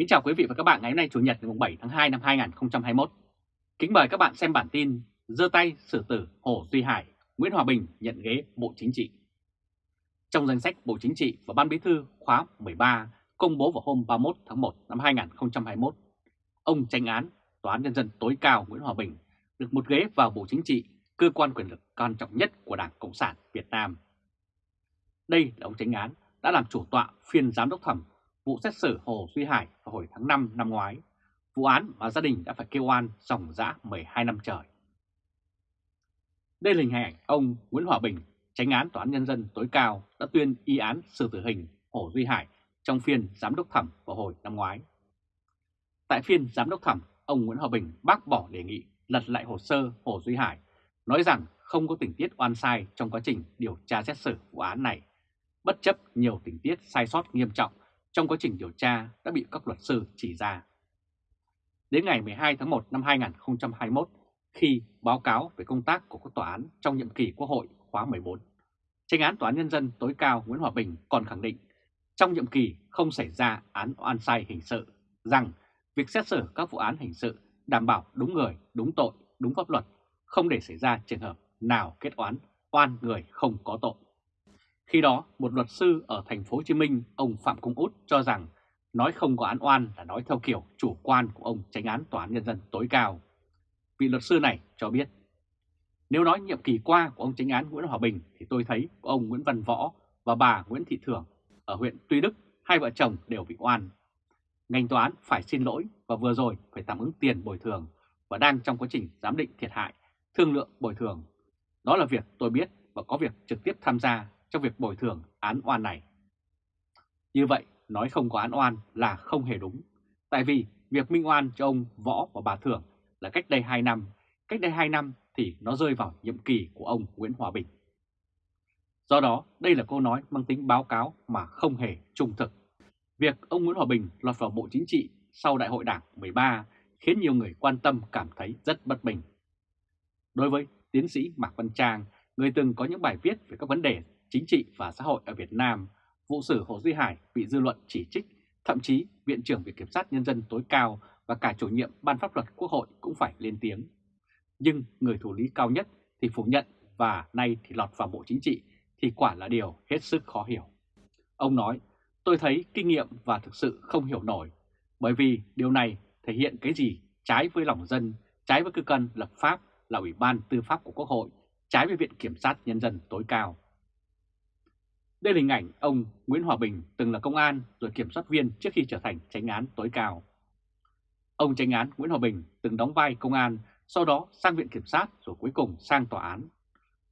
Kính chào quý vị và các bạn ngày hôm nay Chủ nhật ngày 7 tháng 2 năm 2021. Kính mời các bạn xem bản tin Dơ tay xử tử Hồ Duy Hải, Nguyễn Hòa Bình nhận ghế Bộ Chính trị. Trong danh sách Bộ Chính trị và Ban Bí thư khóa 13 công bố vào hôm 31 tháng 1 năm 2021, ông tranh án Tòa án Nhân dân tối cao Nguyễn Hòa Bình được một ghế vào Bộ Chính trị, cơ quan quyền lực quan trọng nhất của Đảng Cộng sản Việt Nam. Đây là ông tranh án đã làm chủ tọa phiên giám đốc thẩm vụ xét xử Hồ Duy Hải vào hồi tháng 5 năm ngoái, vụ án mà gia đình đã phải kêu oan dòng dã 12 năm trời. Đây là hình ảnh ông Nguyễn Hòa Bình, tránh án Tòa án Nhân dân tối cao đã tuyên y án xử tử hình Hồ Duy Hải trong phiên giám đốc thẩm vào hồi năm ngoái. Tại phiên giám đốc thẩm, ông Nguyễn Hòa Bình bác bỏ đề nghị lật lại hồ sơ Hồ Duy Hải, nói rằng không có tình tiết oan sai trong quá trình điều tra xét xử vụ án này, bất chấp nhiều tình tiết sai sót nghiêm trọng trong quá trình điều tra đã bị các luật sư chỉ ra. Đến ngày 12 tháng 1 năm 2021, khi báo cáo về công tác của các tòa án trong nhiệm kỳ Quốc hội khóa 14, tranh án Tòa án Nhân dân tối cao Nguyễn Hòa Bình còn khẳng định trong nhiệm kỳ không xảy ra án oan sai hình sự, rằng việc xét xử các vụ án hình sự đảm bảo đúng người, đúng tội, đúng pháp luật, không để xảy ra trường hợp nào kết oán oan người không có tội. Khi đó, một luật sư ở thành phố Hồ Chí Minh, ông Phạm Công Út cho rằng nói không có án oan là nói theo kiểu chủ quan của ông tránh án tòa án nhân dân tối cao. Vị luật sư này cho biết, nếu nói nhiệm kỳ qua của ông tránh án Nguyễn Hòa Bình thì tôi thấy ông Nguyễn Văn Võ và bà Nguyễn Thị Thường ở huyện Tuy Đức, hai vợ chồng đều bị oan. Ngành tòa án phải xin lỗi và vừa rồi phải tạm ứng tiền bồi thường và đang trong quá trình giám định thiệt hại, thương lượng bồi thường. Đó là việc tôi biết và có việc trực tiếp tham gia trong việc bồi thường án oan này. Như vậy, nói không có án oan là không hề đúng, tại vì việc minh oan cho ông Võ và bà Thưởng là cách đây 2 năm, cách đây 2 năm thì nó rơi vào nhiệm kỳ của ông Nguyễn Hòa Bình. Do đó, đây là câu nói mang tính báo cáo mà không hề trung thực. Việc ông Nguyễn Hòa Bình lọt vào Bộ Chính trị sau Đại hội Đảng 13 khiến nhiều người quan tâm cảm thấy rất bất bình. Đối với tiến sĩ Mạc Văn Trang, người từng có những bài viết về các vấn đề chính trị và xã hội ở Việt Nam, vụ xử Hồ Duy Hải bị dư luận chỉ trích, thậm chí Viện trưởng Viện Kiểm sát Nhân dân tối cao và cả chủ nhiệm Ban pháp luật Quốc hội cũng phải lên tiếng. Nhưng người thủ lý cao nhất thì phủ nhận và nay thì lọt vào Bộ Chính trị thì quả là điều hết sức khó hiểu. Ông nói, tôi thấy kinh nghiệm và thực sự không hiểu nổi, bởi vì điều này thể hiện cái gì trái với lòng dân, trái với cơ quan lập pháp là Ủy ban Tư pháp của Quốc hội, trái với Viện Kiểm sát Nhân dân tối cao. Đây là hình ảnh ông Nguyễn Hòa Bình từng là công an rồi kiểm soát viên trước khi trở thành tránh án tối cao. Ông tránh án Nguyễn Hòa Bình từng đóng vai công an, sau đó sang viện kiểm sát rồi cuối cùng sang tòa án.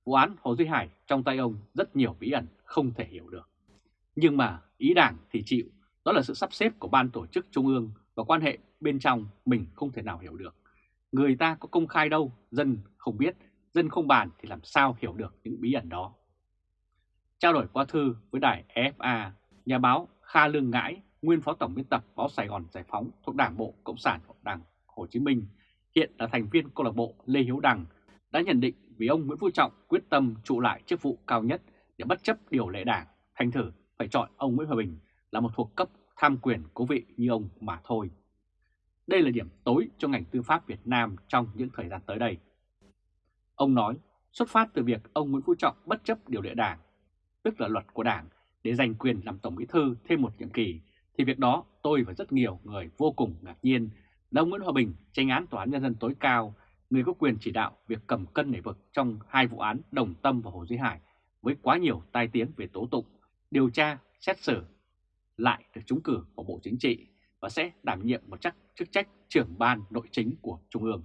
Vụ án Hồ Duy Hải trong tay ông rất nhiều bí ẩn không thể hiểu được. Nhưng mà ý đảng thì chịu, đó là sự sắp xếp của ban tổ chức trung ương và quan hệ bên trong mình không thể nào hiểu được. Người ta có công khai đâu, dân không biết, dân không bàn thì làm sao hiểu được những bí ẩn đó. Trao đổi qua thư với đài EFA, nhà báo Kha Lương Ngãi, nguyên phó tổng biên tập báo Sài Gòn Giải Phóng thuộc Đảng Bộ Cộng sản Đảng Hồ Chí Minh, hiện là thành viên câu lạc bộ Lê Hiếu Đằng, đã nhận định vì ông Nguyễn Phú Trọng quyết tâm trụ lại chức vụ cao nhất để bất chấp điều lệ đảng, thành thử phải chọn ông Nguyễn Hòa Bình là một thuộc cấp tham quyền cố vị như ông mà thôi. Đây là điểm tối cho ngành tư pháp Việt Nam trong những thời gian tới đây. Ông nói, xuất phát từ việc ông Nguyễn Phú Trọng bất chấp điều lệ đảng tức là luật của Đảng, để giành quyền làm Tổng Bí Thư thêm một nhiệm kỳ, thì việc đó tôi và rất nhiều người vô cùng ngạc nhiên là ông Nguyễn Hòa Bình, tranh án Tòa án Nhân dân tối cao, người có quyền chỉ đạo việc cầm cân nảy vực trong hai vụ án Đồng Tâm và Hồ Duy Hải với quá nhiều tai tiếng về tố tụng, điều tra, xét xử, lại được trúng cử vào Bộ Chính trị và sẽ đảm nhiệm một chắc chức trách trưởng ban nội chính của Trung ương.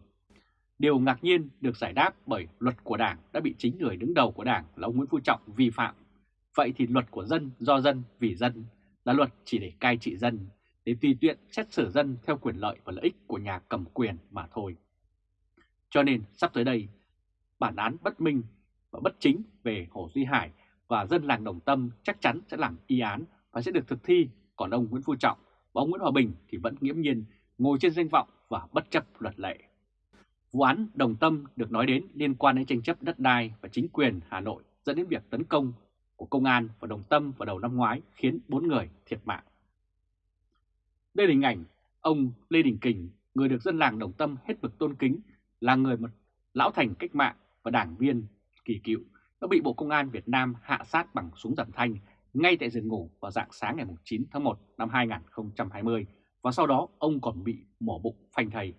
Điều ngạc nhiên được giải đáp bởi luật của Đảng đã bị chính người đứng đầu của Đảng là ông Nguyễn Phú Trọng vi phạm Vậy thì luật của dân do dân vì dân là luật chỉ để cai trị dân, để tùy tiện xét xử dân theo quyền lợi và lợi ích của nhà cầm quyền mà thôi. Cho nên sắp tới đây, bản án bất minh và bất chính về Hồ Duy Hải và dân làng Đồng Tâm chắc chắn sẽ làm y án và sẽ được thực thi, còn ông Nguyễn Phú Trọng và ông Nguyễn Hòa Bình thì vẫn nghiễm nhiên ngồi trên danh vọng và bất chấp luật lệ. Vụ án Đồng Tâm được nói đến liên quan đến tranh chấp đất đai và chính quyền Hà Nội dẫn đến việc tấn công của công an và đồng tâm vào đầu năm ngoái khiến 4 người thiệt mạng. Đây là hình ảnh Ông Lê Đình Kình, người được dân làng Đồng Tâm hết mực tôn kính, là người một lão thành cách mạng và đảng viên kỳ cựu, đã bị Bộ Công an Việt Nam hạ sát bằng súng giảm thanh ngay tại giường ngủ vào dạng sáng ngày 9 tháng 1 năm 2020 và sau đó ông còn bị mổ bụng phanh thầy.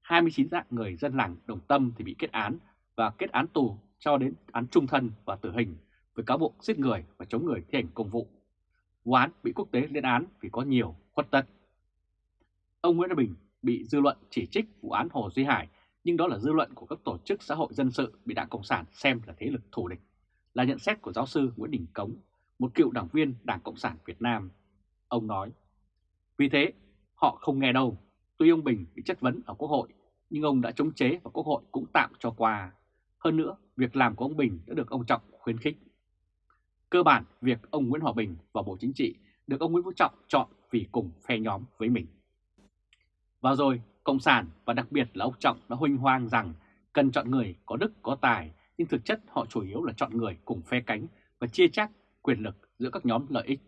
29 dạng người dân làng Đồng Tâm thì bị kết án và kết án tù cho đến án trung thân và tử hình với cáo buộc giết người và chống người thi hành công vụ. Vụ án bị quốc tế lên án vì có nhiều khuất tất. Ông Nguyễn Văn Bình bị dư luận chỉ trích vụ án Hồ Duy Hải, nhưng đó là dư luận của các tổ chức xã hội dân sự bị Đảng Cộng sản xem là thế lực thù địch, là nhận xét của giáo sư Nguyễn Đình Cống, một cựu đảng viên Đảng Cộng sản Việt Nam. Ông nói, vì thế họ không nghe đâu, tuy ông Bình bị chất vấn ở Quốc hội, nhưng ông đã chống chế và Quốc hội cũng tạm cho qua. Hơn nữa, việc làm của ông Bình đã được ông Trọng khuyến khích. Cơ bản, việc ông Nguyễn Hòa Bình vào Bộ Chính trị được ông Nguyễn Phú Trọng chọn vì cùng phe nhóm với mình. Và rồi, Cộng sản và đặc biệt là ông Trọng đã huynh hoang rằng cần chọn người có đức có tài, nhưng thực chất họ chủ yếu là chọn người cùng phe cánh và chia chác quyền lực giữa các nhóm lợi ích.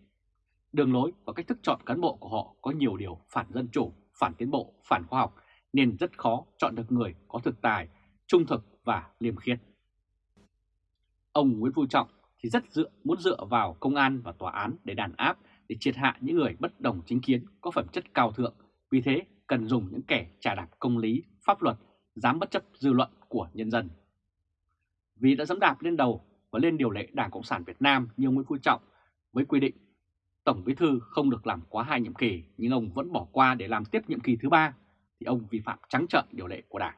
Đường lối và cách thức chọn cán bộ của họ có nhiều điều phản dân chủ, phản tiến bộ, phản khoa học, nên rất khó chọn được người có thực tài, trung thực và liêm khiết. Ông Nguyễn Phú Trọng thì rất dựa, muốn dựa vào công an và tòa án để đàn áp, để triệt hạ những người bất đồng chính kiến có phẩm chất cao thượng. Vì thế cần dùng những kẻ trả đạp công lý, pháp luật, dám bất chấp dư luận của nhân dân. Vì đã dám đạp lên đầu và lên điều lệ Đảng Cộng sản Việt Nam như Nguyễn Phú Trọng với quy định Tổng Bí Thư không được làm quá hai nhiệm kỳ nhưng ông vẫn bỏ qua để làm tiếp nhiệm kỳ thứ ba thì ông vi phạm trắng trợn điều lệ của Đảng.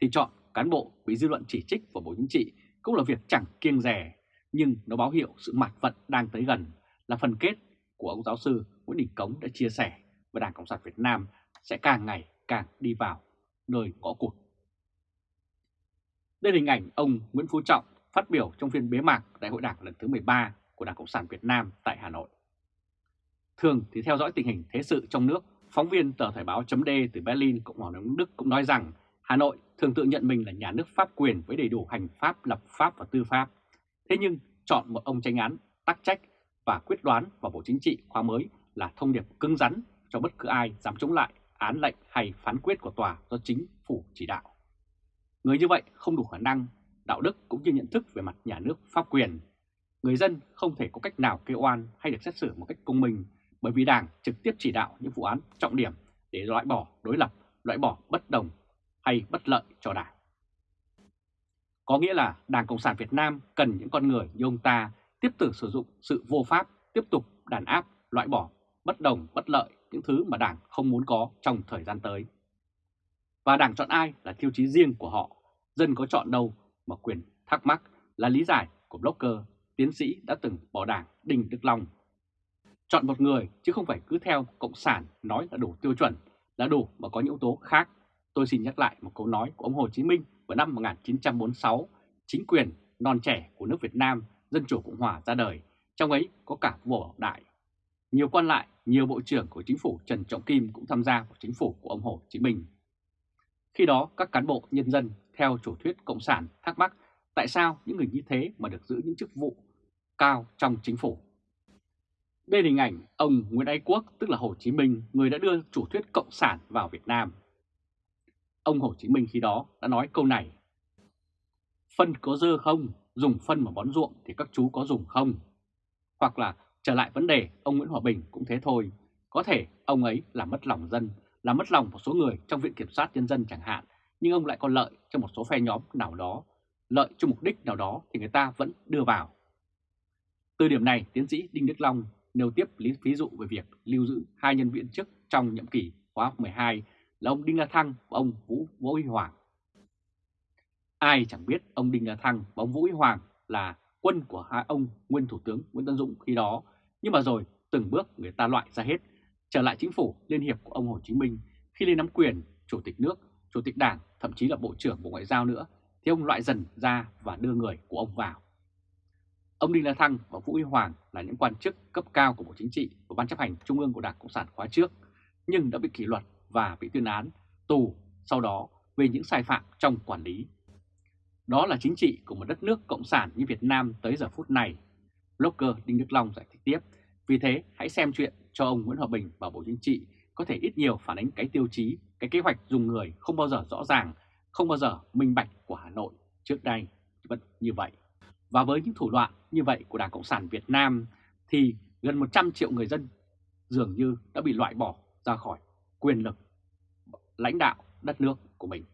Thì chọn cán bộ bị dư luận chỉ trích và Bộ Chính trị cũng là việc chẳng kiêng rẻ nhưng nó báo hiệu sự mặt vận đang tới gần là phần kết của ông giáo sư Nguyễn Đình Cống đã chia sẻ và Đảng Cộng sản Việt Nam sẽ càng ngày càng đi vào nơi có cuộc. Đây là hình ảnh ông Nguyễn Phú Trọng phát biểu trong phiên bế mạc Đại hội Đảng lần thứ 13 của Đảng Cộng sản Việt Nam tại Hà Nội. Thường thì theo dõi tình hình thế sự trong nước, phóng viên tờ Thời báo chấm từ Berlin, Cộng hòa Đức cũng nói rằng Hà Nội thường tự nhận mình là nhà nước pháp quyền với đầy đủ hành pháp, lập pháp và tư pháp. Thế nhưng chọn một ông tranh án tắc trách và quyết đoán vào Bộ Chính trị khóa mới là thông điệp cứng rắn cho bất cứ ai dám chống lại án lệnh hay phán quyết của tòa do chính phủ chỉ đạo. Người như vậy không đủ khả năng, đạo đức cũng như nhận thức về mặt nhà nước pháp quyền. Người dân không thể có cách nào kêu oan hay được xét xử một cách công minh bởi vì Đảng trực tiếp chỉ đạo những vụ án trọng điểm để loại bỏ đối lập, loại bỏ bất đồng hay bất lợi cho Đảng. Có nghĩa là Đảng Cộng sản Việt Nam cần những con người như ông ta tiếp tục sử dụng sự vô pháp, tiếp tục đàn áp, loại bỏ bất đồng, bất lợi, những thứ mà Đảng không muốn có trong thời gian tới. Và Đảng chọn ai là tiêu chí riêng của họ, dân có chọn đâu mà quyền thắc mắc là lý giải của blogger, tiến sĩ đã từng bỏ Đảng Đinh Đức Long. Chọn một người chứ không phải cứ theo Cộng sản nói là đủ tiêu chuẩn, là đủ mà có những yếu tố khác. Tôi xin nhắc lại một câu nói của ông Hồ Chí Minh vào năm 1946, chính quyền non trẻ của nước Việt Nam Dân Chủ Cộng Hòa ra đời, trong ấy có cả vua Bảo Đại. Nhiều quan lại, nhiều bộ trưởng của chính phủ Trần Trọng Kim cũng tham gia vào chính phủ của ông Hồ Chí Minh. Khi đó các cán bộ nhân dân theo chủ thuyết Cộng sản thắc mắc tại sao những người như thế mà được giữ những chức vụ cao trong chính phủ. Đây là hình ảnh ông Nguyễn Ái Quốc tức là Hồ Chí Minh, người đã đưa chủ thuyết Cộng sản vào Việt Nam. Ông Hồ Chí Minh khi đó đã nói câu này. Phân có dơ không? Dùng phân mà bón ruộng thì các chú có dùng không? Hoặc là trở lại vấn đề ông Nguyễn Hòa Bình cũng thế thôi. Có thể ông ấy là mất lòng dân, là mất lòng một số người trong Viện Kiểm soát Nhân dân chẳng hạn, nhưng ông lại có lợi cho một số phe nhóm nào đó, lợi cho mục đích nào đó thì người ta vẫn đưa vào. Từ điểm này, tiến sĩ Đinh Đức Long nêu tiếp lý ví dụ về việc lưu giữ hai nhân viên chức trong nhiệm kỳ khóa 12 là ông Đinh La Thăng và ông Vũ Vũ Huy Hoàng. Ai chẳng biết ông Đinh La Thăng và ông Vũ Huy Hoàng là quân của hai ông nguyên Thủ tướng Nguyễn Tân Dũng khi đó, nhưng mà rồi từng bước người ta loại ra hết. Trở lại chính phủ Liên hiệp của ông Hồ Chí Minh khi lên nắm quyền Chủ tịch nước, Chủ tịch Đảng, thậm chí là Bộ trưởng Bộ Ngoại giao nữa, thì ông loại dần ra và đưa người của ông vào. Ông Đinh La Thăng và Vũ Huy Hoàng là những quan chức cấp cao của Bộ Chính trị và Ban chấp hành Trung ương của Đảng Cộng sản khóa trước, nhưng đã bị kỷ luật và bị tuyên án tù sau đó về những sai phạm trong quản lý. Đó là chính trị của một đất nước cộng sản như Việt Nam tới giờ phút này. Blogger Đinh Đức Long giải thích tiếp, Vì thế hãy xem chuyện cho ông Nguyễn Hòa Bình và Bộ Chính trị có thể ít nhiều phản ánh cái tiêu chí, cái kế hoạch dùng người không bao giờ rõ ràng, không bao giờ minh bạch của Hà Nội trước đây vẫn như vậy. Và với những thủ đoạn như vậy của Đảng Cộng sản Việt Nam thì gần 100 triệu người dân dường như đã bị loại bỏ ra khỏi quyền lực lãnh đạo đất nước của mình.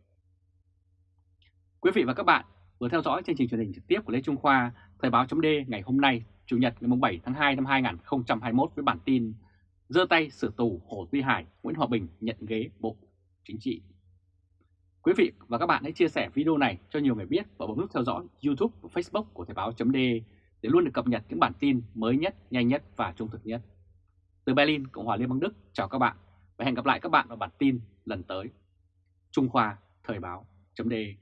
Quý vị và các bạn vừa theo dõi chương trình truyền hình trực tiếp của Lê Trung Khoa, Thời báo chấm ngày hôm nay, Chủ nhật ngày 7 tháng 2 năm 2021 với bản tin Dơ tay xử tù Hồ Duy Hải, Nguyễn Hòa Bình nhận ghế Bộ Chính trị. Quý vị và các bạn hãy chia sẻ video này cho nhiều người biết và bấm nút theo dõi YouTube và Facebook của Thời báo chấm để luôn được cập nhật những bản tin mới nhất, nhanh nhất và trung thực nhất. Từ Berlin, Cộng hòa Liên bang Đức, chào các bạn và hẹn gặp lại các bạn vào bản tin lần tới. Trung Khoa Thời báo.de